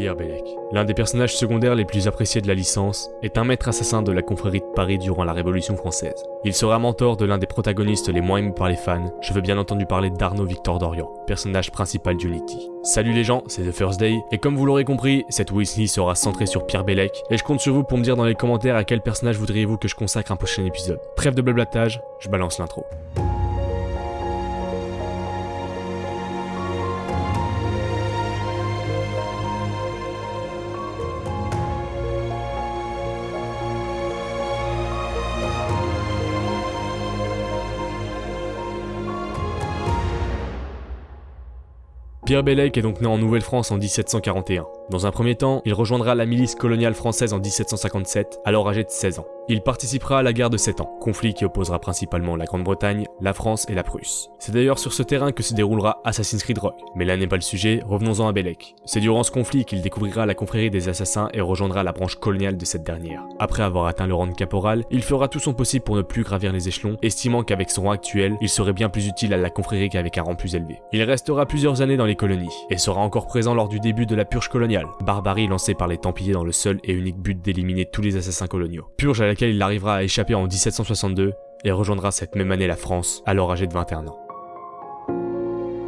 Pierre Bellec, l'un des personnages secondaires les plus appréciés de la licence, est un maître assassin de la confrérie de Paris durant la Révolution française. Il sera mentor de l'un des protagonistes les moins aimés par les fans, je veux bien entendu parler d'Arnaud Victor Dorian, personnage principal d'Unity. Salut les gens, c'est The First Day, et comme vous l'aurez compris, cette Weasley sera centrée sur Pierre Bellec, et je compte sur vous pour me dire dans les commentaires à quel personnage voudriez-vous que je consacre un prochain épisode. Trêve de blablatage, je balance l'intro. Pierre Bellec est donc né en Nouvelle-France en 1741. Dans un premier temps, il rejoindra la milice coloniale française en 1757, alors âgé de 16 ans. Il participera à la guerre de 7 ans, conflit qui opposera principalement la Grande-Bretagne, la France et la Prusse. C'est d'ailleurs sur ce terrain que se déroulera Assassin's Creed Rock, mais là n'est pas le sujet, revenons-en à Bellec. C'est durant ce conflit qu'il découvrira la confrérie des assassins et rejoindra la branche coloniale de cette dernière. Après avoir atteint le rang de caporal, il fera tout son possible pour ne plus gravir les échelons, estimant qu'avec son rang actuel, il serait bien plus utile à la confrérie qu'avec un rang plus élevé. Il restera plusieurs années dans les colonies, et sera encore présent lors du début de la purge coloniale, barbarie lancée par les Templiers dans le seul et unique but d'éliminer tous les assassins coloniaux. Purge à laquelle il arrivera à échapper en 1762 et rejoindra cette même année la France, alors âgé de 21 ans.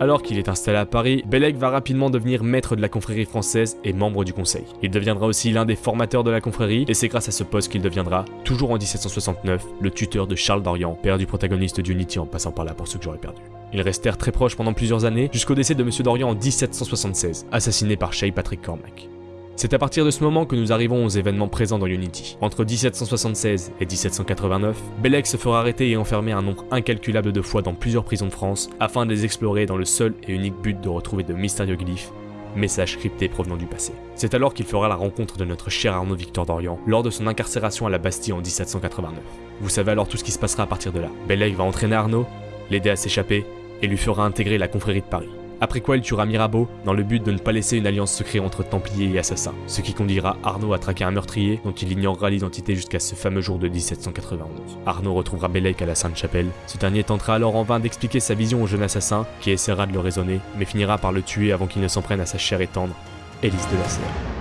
Alors qu'il est installé à Paris, Bellec va rapidement devenir maître de la confrérie française et membre du conseil. Il deviendra aussi l'un des formateurs de la confrérie, et c'est grâce à ce poste qu'il deviendra, toujours en 1769, le tuteur de Charles d'Orient, père du protagoniste d'Unity en passant par là pour ceux que j'aurais perdu. Ils restèrent très proches pendant plusieurs années, jusqu'au décès de Monsieur d'Orient en 1776, assassiné par Shay Patrick Cormac. C'est à partir de ce moment que nous arrivons aux événements présents dans Unity. Entre 1776 et 1789, Bellec se fera arrêter et enfermer un nombre incalculable de fois dans plusieurs prisons de France afin de les explorer dans le seul et unique but de retrouver de mystérieux glyphes messages cryptés provenant du passé. C'est alors qu'il fera la rencontre de notre cher Arnaud Victor d'Orient lors de son incarcération à la Bastille en 1789. Vous savez alors tout ce qui se passera à partir de là. Bellec va entraîner Arnaud, l'aider à s'échapper et lui fera intégrer la confrérie de Paris. Après quoi il tuera Mirabeau dans le but de ne pas laisser une alliance secrète entre Templiers et Assassins, ce qui conduira Arnaud à traquer un meurtrier dont il ignorera l'identité jusqu'à ce fameux jour de 1791. Arnaud retrouvera Bellec à la Sainte-Chapelle, ce dernier tentera alors en vain d'expliquer sa vision au jeune assassin, qui essaiera de le raisonner, mais finira par le tuer avant qu'il ne s'en prenne à sa chair et tendre, Élise de la Serre.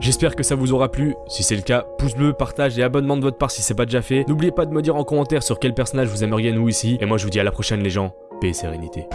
J'espère que ça vous aura plu, si c'est le cas, pouce bleu, partage et abonnement de votre part si c'est pas déjà fait. N'oubliez pas de me dire en commentaire sur quel personnage vous aimeriez nous ici, et moi je vous dis à la prochaine les gens, paix et sérénité.